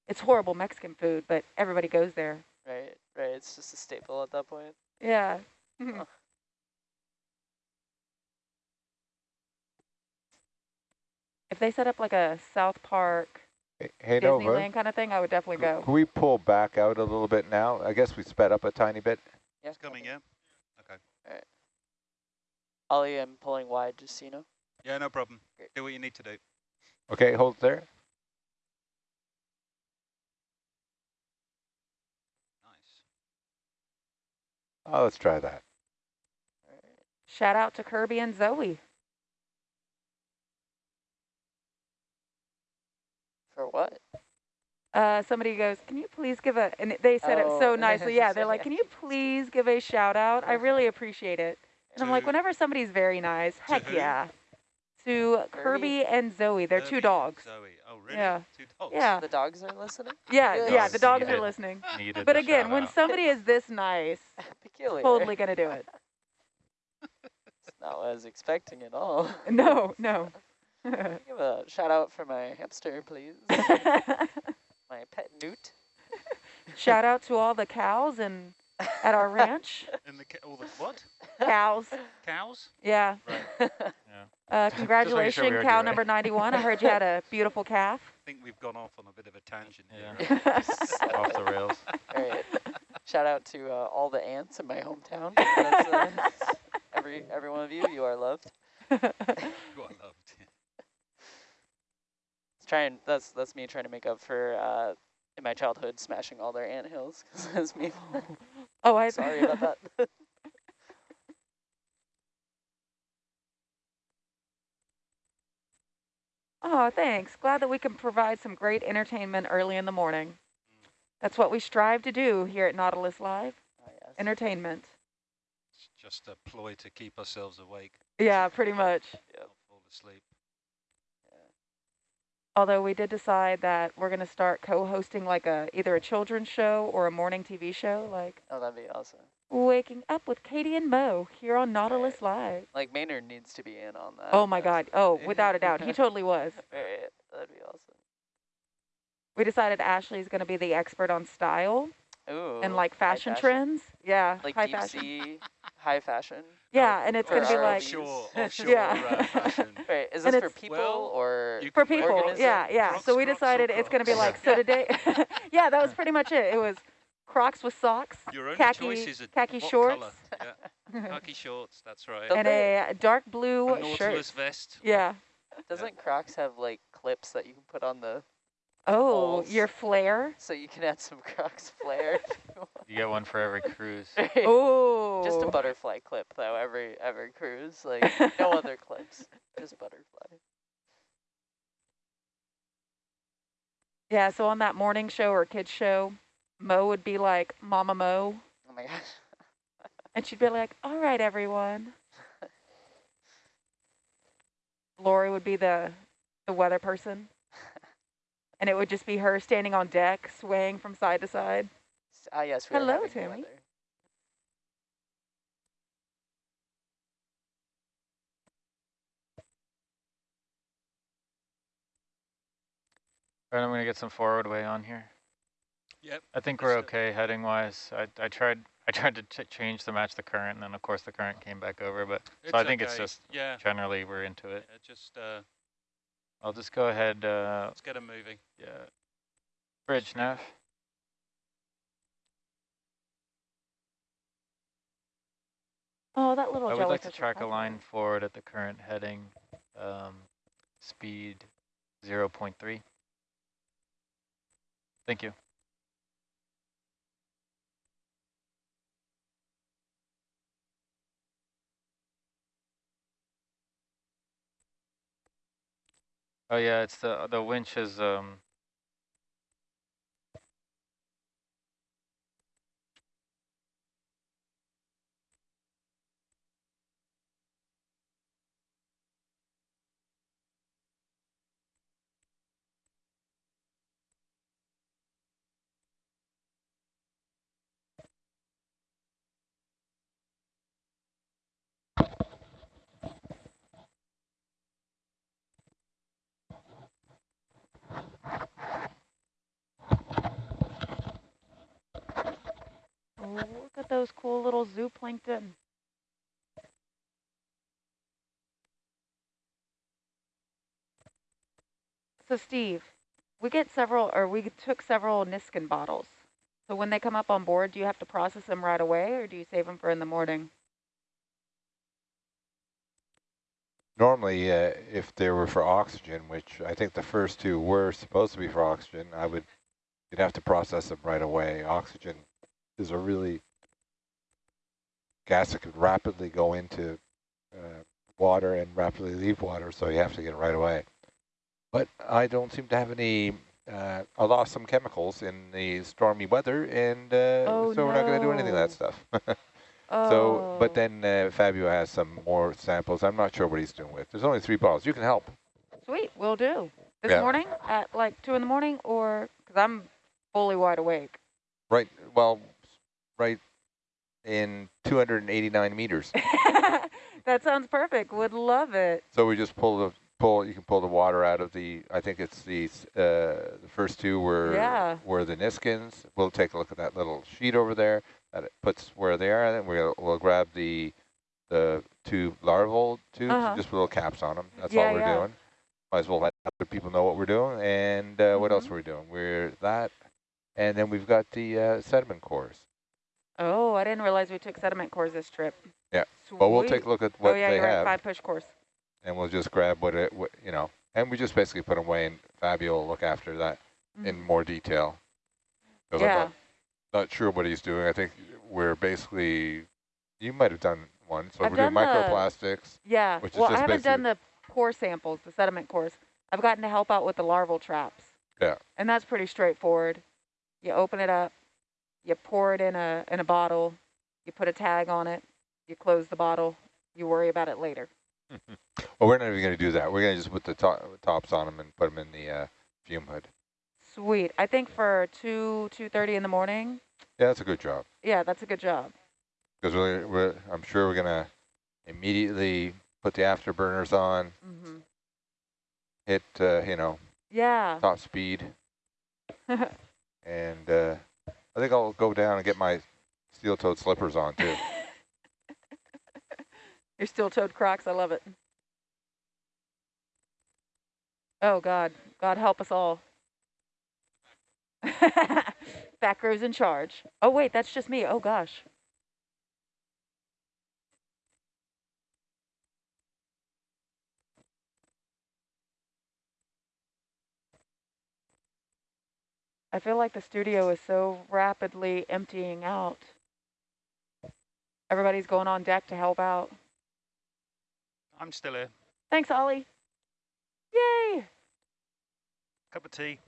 It's horrible Mexican food, but everybody goes there. Right, right. It's just a staple at that point. Yeah. If they set up like a South Park Hey, hey, Nova, Disneyland kind of thing, I would definitely c- go. can we pull back out a little bit now? I guess we sped up a tiny bit. Yeah. It's coming, okay. yeah? Okay. Ollie, I'm pulling wide, just so you know. Yeah, no problem. Great. Do what you need to do. Okay, hold there. Nice. Oh, let's try that. Shout out to Kirby and Zoe. For what? Uh, somebody goes, can you please give a, and they said it so Oh. nicely. Yeah, they're like, can you please give a shout out? I really appreciate it. And I'm like, whenever somebody's very nice, heck who? yeah. To Kirby? Kirby and Zoe. They're Kirby two dogs. Zoe. Oh, really? Yeah. Two dogs. Yeah. The dogs are listening? Yeah, Good. yeah, the Dogs dogs are listening. But again, when out. somebody is this nice, Peculiar. totally gonna do it. It's not what I was expecting at all. No, no. Give a shout out for my hamster, please. my pet newt. Shout out to all the cows and at our ranch. And the, all the what? Cows. Cows? Yeah. Right. Uh, making sure congratulations, cow you right. number 91. I heard you had a beautiful calf. I think we've gone off on a bit of a tangent Yeah. here. Off the rails. All right. Shout out to uh, all the ants in my hometown. That's, uh, every every one of you, you are loved. You are loved. It's trying. That's that's me trying to make up for uh, in my childhood smashing all their ant hills. 'cause that's me. Oh, I'm Sorry about that. Oh, thanks. Glad that we can provide some great entertainment early in the morning. That's what we strive to do here at Nautilus Live. Oh, yes. Entertainment. It's just a ploy to keep ourselves awake, Yeah, pretty much. Yep. fall asleep. Although we did decide that we're going to start co-hosting like a either a children's show or a morning TV show, like Oh, that'd be awesome. Waking Up with Katie and Mo here on Nautilus Live. Like Maynard needs to be in on that. Oh my God. Oh, without a doubt. He totally was. Right. That'd be awesome. We decided Ashley's going to be the expert on style Ooh. and like high fashion, trends. Yeah, Like high deep fashion. sea, high fashion. Yeah, and it's going to be our like RVs. offshore, offshore Yeah. uh, fashion. Right. Is And this for people Well, or for people. organism? Yeah, yeah. Crocs, so we Crocs, decided it's going to be like Crocs. so today. yeah, that was pretty much it. It was Crocs with socks, Your only khaki choice is a khaki shorts, colour? Yeah, khaki shorts. That's right. And a dark blue a shirt. Vest. Yeah. Doesn't Crocs have like clips that you can put on the Oh, Balls. your flare. so you can add some Crocs flair? If you. You get one for every cruise. Oh. Just a butterfly clip though. Every every cruise, like no other clips, just butterfly. Yeah, so on that morning show or kids show, Mo would be like Mama Mo, Oh my gosh. and she'd be like, "All right, everyone." Lori would be the the weather person, and it would just be her standing on deck, swaying from side to side. S- Ah yes, we Hello, having the Tammy. All right, I'm gonna get some forward way on here. Yep. I think we're do it. okay heading wise. I I tried I tried to ch change to match the current, and then of course the current came back over. But so I think it's just yeah. generally we're into it. yeah, Just uh, I'll just go ahead. Uh, let's get them moving. yeah, bridge nav. Oh, that little I would like to track a line forward at the current heading, um, speed 0.3. Thank you. Oh yeah, it's the the winch is um look at those cool little zooplankton. So Steve, we get several, or we took several Niskin bottles. So when they come up on board, do you have to process them right away, or do you save them for in the morning? Normally, uh, if they were for oxygen, which I think the first two were supposed to be for oxygen, I would, you'd have to process them right away. Oxygen is a really gas that could rapidly go into water and rapidly leave water, so you have to get it right away. But I don't seem to have any, uh, I lost some chemicals in the stormy weather, and uh, Oh, so we're not going to do anything of that stuff. Oh. So, but then uh, Fabio has some more samples. I'm not sure what he's doing with. There's only three bottles. You can help. Sweet, will do. This Yeah. morning at like 2 in the morning or, because I'm fully wide awake. Right, well, right in 289 meters. that sounds perfect. Would love it. So we just pull the pull. You can pull the water out of the. I think it's the uh, the first two were Yeah. were the Niskins. We'll take a look at that little sheet over there that it puts where they are, and then we'll we'll grab the the two larval tubes, Uh-huh. just with little caps on them. That's Yeah, all we're yeah. doing. Might as well let other people know what we're doing. And uh, what else Mhm. are we doing? We're that, and then we've got the uh, sediment cores. Oh, I didn't realize we took sediment cores this trip. Yeah. Sweet. But we'll take a look at what oh, yeah, they you're have. right. Five push cores. and we'll just grab what it, what, you know, and we just basically put them away, and Fabio will look after that in Mhm. more detail. 'Cause I'm Yeah. not, not sure what he's doing. I think we're basically, you might have done one. So I've we're doing done the- microplastics. Yeah. Which is well, I haven't done the core samples, the sediment cores. I've gotten to help out with the larval traps. Yeah. And that's pretty straightforward. You open it up, you pour it in a in a bottle, you put a tag on it, you close the bottle, you worry about it later. Well, we're not even going to do that. We're going to just put the to tops on them and put them in the uh, fume hood. Sweet. I think for two two thirty in the morning, Yeah, that's a good job. yeah, that's a good job. Because we're, we're, I'm sure we're going to immediately put the afterburners on, hmm hit, uh, you know, Yeah. top speed. And uh, I think I'll go down and get my steel-toed slippers on too. Your steel-toed Crocs, I love it. Oh God, God help us all. Back row's in charge. Oh wait, that's just me. Oh gosh. I feel like the studio is so rapidly emptying out. Everybody's going on deck to help out. I'm still here. Thanks, Ollie. Yay! Cup of tea.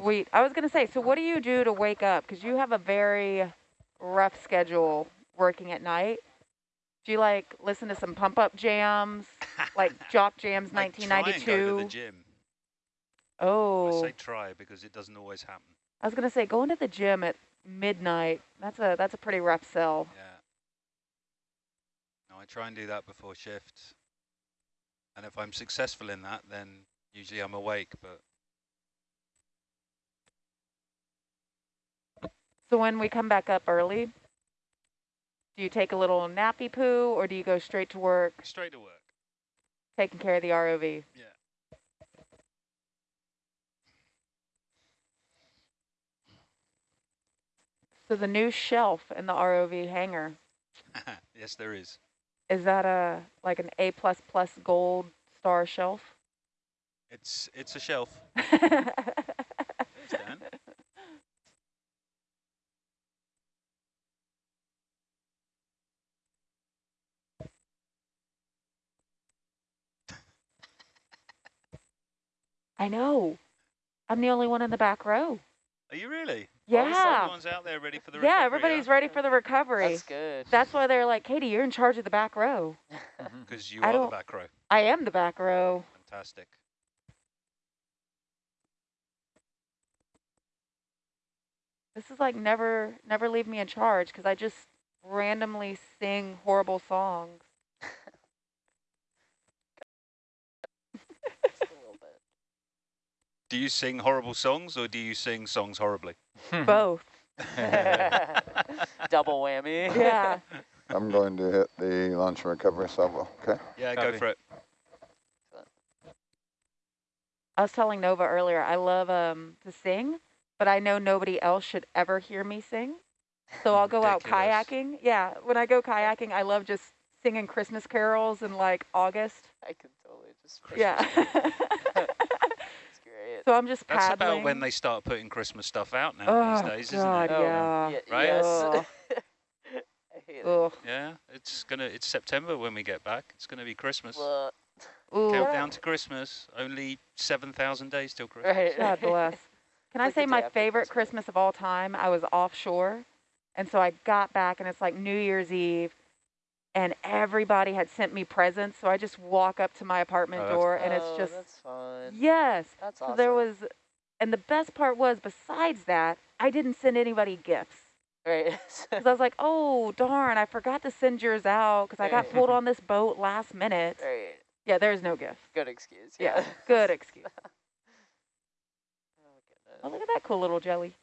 Sweet. I was going to say, so what do you do to wake up? Because you have a very rough schedule working at night. Do you like listen to some pump up jams, like Jock Jams I try and go to 1992? I Oh, say try because it doesn't always happen. I was going to say going to the gym at midnight. That's a that's a pretty rough sell. Yeah. No, I try and do that before shift. And if I'm successful in that, then usually I'm awake. But So when we come back up early, do you take a little nappy poo or do you go straight to work straight to work. taking care of the ROV? Yeah. So the new shelf in the ROV hangar, yes, there is. is that a like an A plus plus gold star shelf? It's it's a shelf. I know. I'm the only one in the back row. Are you really? Yeah. Everyone's out there ready for the Yeah, recovery, everybody's ready for the recovery. That's good. That's why they're like, Katie, you're in charge of the back row. Mm-hmm. Because you I are the back row. I am the back row. Fantastic. This is like never, never leave me in charge because I just randomly sing horrible songs. Just a little bit. Do you sing horrible songs or do you sing songs horribly? Both. Double whammy. Yeah. I'm going to hit the launch and recovery salvo, okay? Yeah, Copy. go for it. I was telling Nova earlier, I love um to sing, but I know nobody else should ever hear me sing. So I'll go out kayaking. Yeah, when I go kayaking, I love just singing Christmas carols in like August. I can totally just. Yeah. It's great. so I'm just That's paddling. about when they start putting Christmas stuff out now oh, these days, God, isn't it? yeah. Ye- Right? Yes. Ugh. I hate Ugh. Yeah, it's gonna. It's September when we get back. It's gonna be Christmas. Blah. Ooh. Countdown to Christmas. Only seven thousand days till Christmas. Right. God bless. Can I Like the say my favorite Christmas. Christmas of all time? I was offshore, and so I got back, and it's like New Year's Eve, and everybody had sent me presents. So I just walk up to my apartment Oh, door, and it's Oh, just that's fun. yes. That's So there was, and the best part was, besides that, I didn't send anybody gifts. right. Because I was like, oh, darn, I forgot to send yours out because I got pulled on this boat last minute. right. Yeah, there's no gift. Good excuse. Yeah, Yeah. good excuse. oh, Oh, look at that cool little jelly.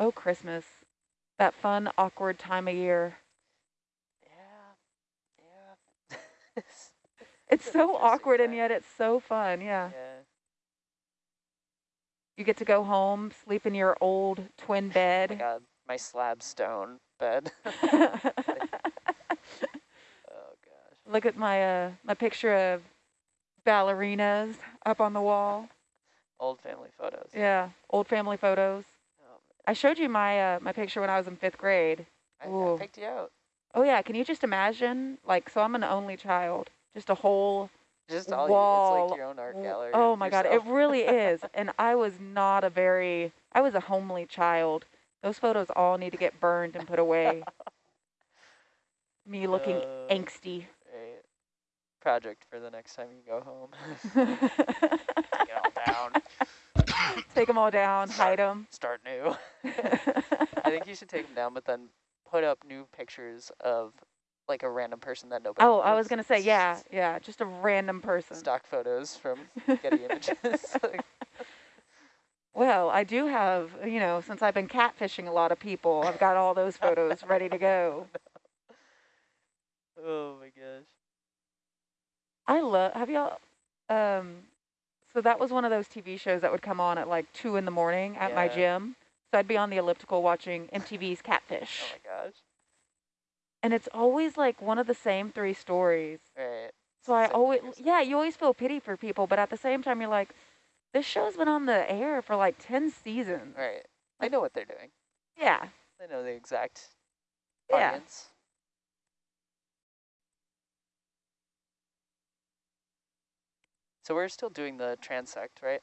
Oh, Christmas. That fun, awkward time of year. Yeah. Yeah. It's Really so awkward and yet it's so fun, yeah. yeah. You get to go home, sleep in your old twin Oh my bed. God, my slab stone bed. oh gosh. Look at my uh my picture of ballerinas up on the wall. Old family photos. Yeah, old family photos. I showed you my uh, my picture when I was in fifth grade. I, I picked you out. Oh yeah, can you just imagine? Like, so I'm an only child, just a whole Just all wall. you. It's like your own art gallery. Oh of my god, it really is. And I was not a very, I was a homely child. Those photos all need to get burned and put away. Me looking Uh, angsty. Project for the next time you go home. Take it all down. Take them all down, hide them. Start new. I think you should take them down, but then put up new pictures of like a random person that nobody. oh, I was gonna say, yeah, yeah, just a random person. Stock photos from Getty Images. Well, I do have, you know, since I've been catfishing a lot of people, I've got all those photos ready to go. oh my gosh. I love. Have y'all? Um, so that was one of those TV shows that would come on at like two in the morning at my gym. So I'd be on the elliptical watching MTV's Catfish, Oh my gosh. and it's always like one of the same three stories. Right. So I Same always, yeah, you always feel pity for people, but at the same time, you're like, this show's been on the air for like ten seasons. Right. I know what they're doing. Yeah, I know the exact yeah. audience. So we're still doing the transect, right?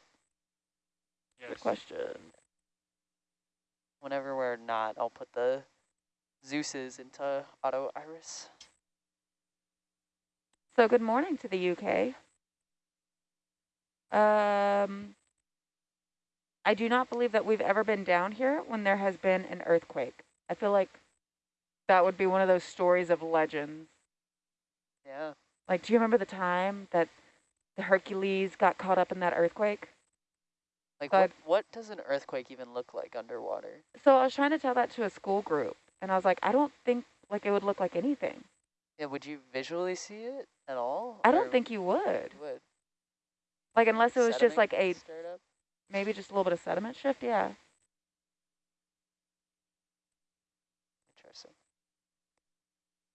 Good Yes. question. Whenever we're not, I'll put the Zeus's into auto iris. So good morning to the UK. Um, I do not believe that we've ever been down here when there has been an earthquake. I feel like that would be one of those stories of legends. Yeah. Like, do you remember the time that the Hercules got caught up in that earthquake? Like So what, what does an earthquake even look like underwater? So I was trying to tell that to a school group, and I was like, I don't think like it would look like anything. Yeah, would you visually see it at all? I don't think you would. you would. Like, unless it was just like a maybe just a little bit of sediment shift. Yeah.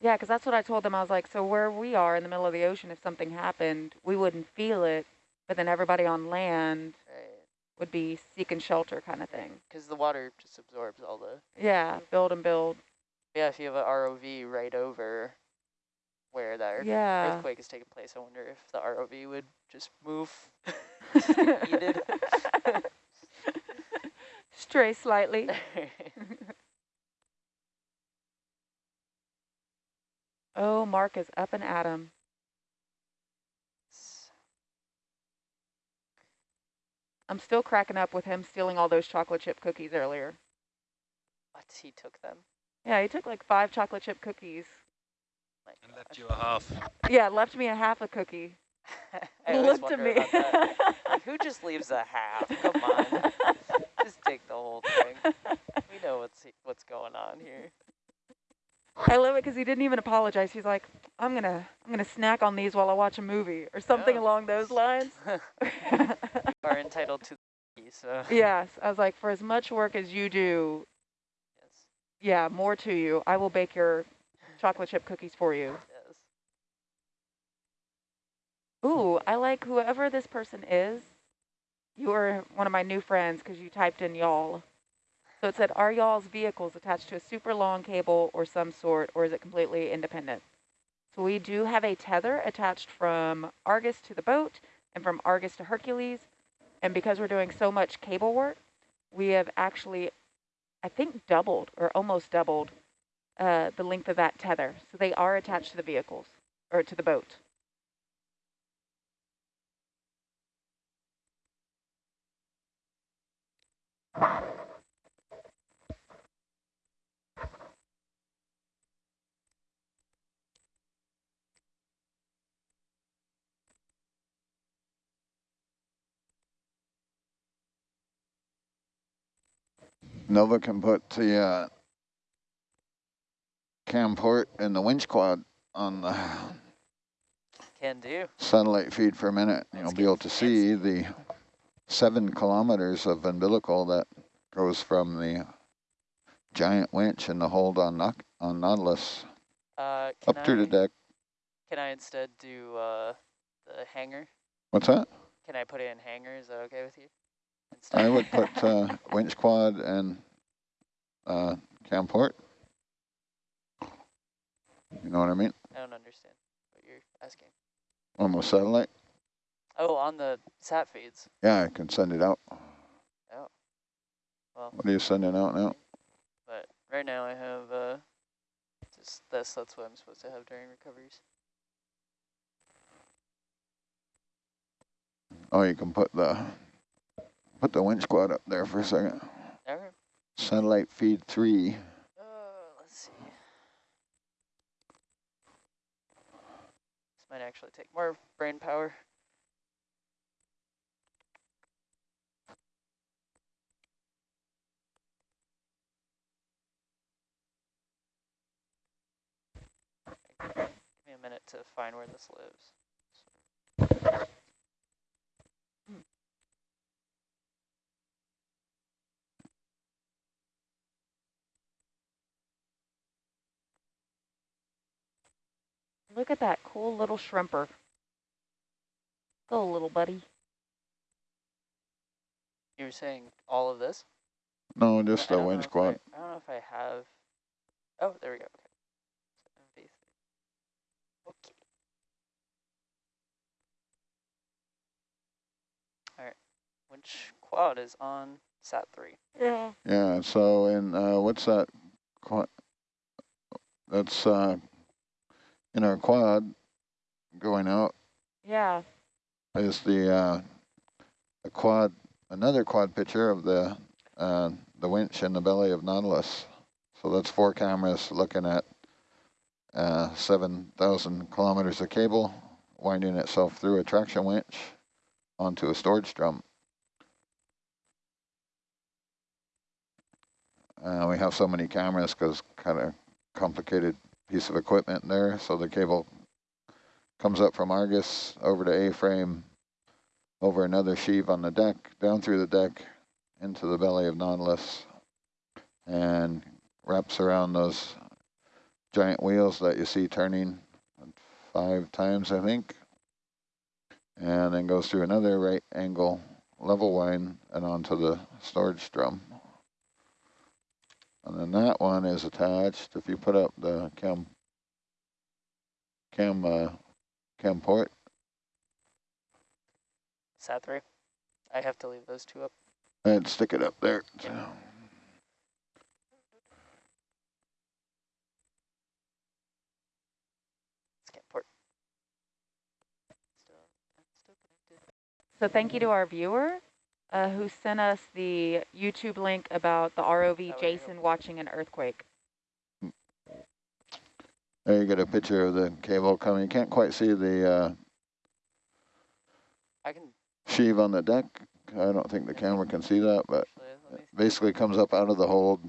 Yeah, because that's what I told them. I was like, so where we are in the middle of the ocean, if something happened, we wouldn't feel it, but then everybody on land would be seeking shelter kind of thing. Because the water just absorbs all the. Yeah, build and build. Yeah, if you have an ROV right over where that Yeah. earthquake is taking place, I wonder if the ROV would just move. just get yeeted. Stray slightly. Oh, Mark is up and at 'em. I'm still cracking up with him stealing all those chocolate chip cookies earlier. What? He took them? Yeah, he took like five chocolate chip cookies. My And left you a half. Yeah, left me a half a cookie. I Looked at me. about that. Like, who just leaves a half? Come on. just take the whole thing. We know what's what's going on here. I love it because he didn't even apologize. He's like, "I'm gonna, I'm gonna snack on these while I watch a movie or something Yeah. along those lines." Are entitled to the so yes, I was like, for as much work as you do, yes, yeah, more to you. I will bake your chocolate chip cookies for you. yes. Ooh, I like whoever this person is. You are one of my new friends because you typed in y'all. So it said, are y'all's vehicles attached to a super long cable or some sort, or is it completely independent? So we do have a tether attached from Argus to the boat and from Argus to Hercules. And because we're doing so much cable work, we have actually, I think, doubled or almost doubled uh, the length of that tether. So they are attached to the vehicles or to the boat. Nova can put the uh, cam port and the winch quad on the Can do. satellite feed for a minute. You'll be able to see the seven kilometers of umbilical that goes from the giant winch and the hold on, on Nautilus Uh, up to the deck. Can I instead do uh, the hanger? What's that? Can I put it in hanger? Is that okay with you? I would put uh, winch quad and uh, cam port. You know what I mean? I don't understand what you're asking. On the satellite. Oh, on the sat feeds. Yeah, I can send it out. Oh. Well, What are you sending out now? but right now I have uh, just this. That's what I'm supposed to have during recoveries. Oh, you can put the put the winch quad up there for a second. Right. Satellite feed three. Uh, let's see. This might actually take more brain power. Give me a minute to find where this lives. Look at that cool little shrimper. Go, little buddy. You were saying all of this? No, just the don't winch quad. I, I don't know if I have. Oh, there we go. Okay. Okay. All right. Winch quad is on sat three. Yeah. Yeah. So and uh, what's that? Quad. That's uh, in our quad going out Yeah. is the uh, a quad another quad picture of the uh, the winch in the belly of Nautilus. So that's four cameras looking at uh, 7,000 kilometers of cable winding itself through a traction winch onto a storage drum. Uh, we have so many cameras because kind of complicated piece of equipment there. So the cable comes up from Argus over to A-frame, over another sheave on the deck, down through the deck, into the belly of Nautilus, and wraps around those giant wheels that you see turning five times, I think, and then goes through another right angle level wind and onto the storage drum. And then that one is attached. If you put up the cam cam uh, cam port, Sat three. I have to leave those two up. and stick it up there. Yeah. Cam port. Still, still connected. So thank you to our viewer uh, who sent us the YouTube link about the ROV you go. Jason watching an earthquake. There you get a picture of the cable coming. You can't quite see the uh, I can sheave on the deck. I don't think the camera can see that, but actually let me it basically comes up out of the hold.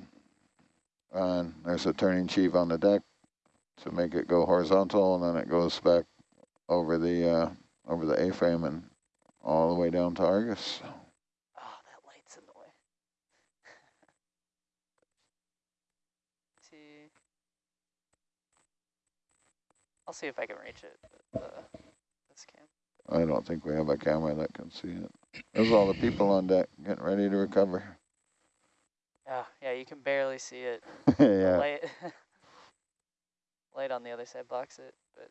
And there's a turning sheave on the deck to make it go horizontal, and then it goes back over the uh, over the A-frame and all the way down to Argus. Oh, that light's in the way. see. I'll see if I can reach it with uh, this cam. I don't think we have a camera that can see it. There's all the people on deck getting ready to recover. Ah, yeah, you can barely see it. yeah. Light, light on the other side blocks it, but